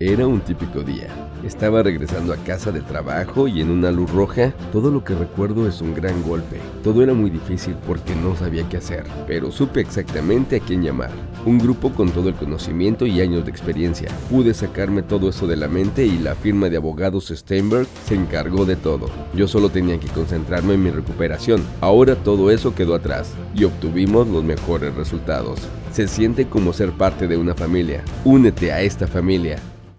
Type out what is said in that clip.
Era un típico día. Estaba regresando a casa de trabajo y en una luz roja, todo lo que recuerdo es un gran golpe. Todo era muy difícil porque no sabía qué hacer, pero supe exactamente a quién llamar. Un grupo con todo el conocimiento y años de experiencia. Pude sacarme todo eso de la mente y la firma de abogados Steinberg se encargó de todo. Yo solo tenía que concentrarme en mi recuperación. Ahora todo eso quedó atrás y obtuvimos los mejores resultados. Se siente como ser parte de una familia. Únete a esta familia.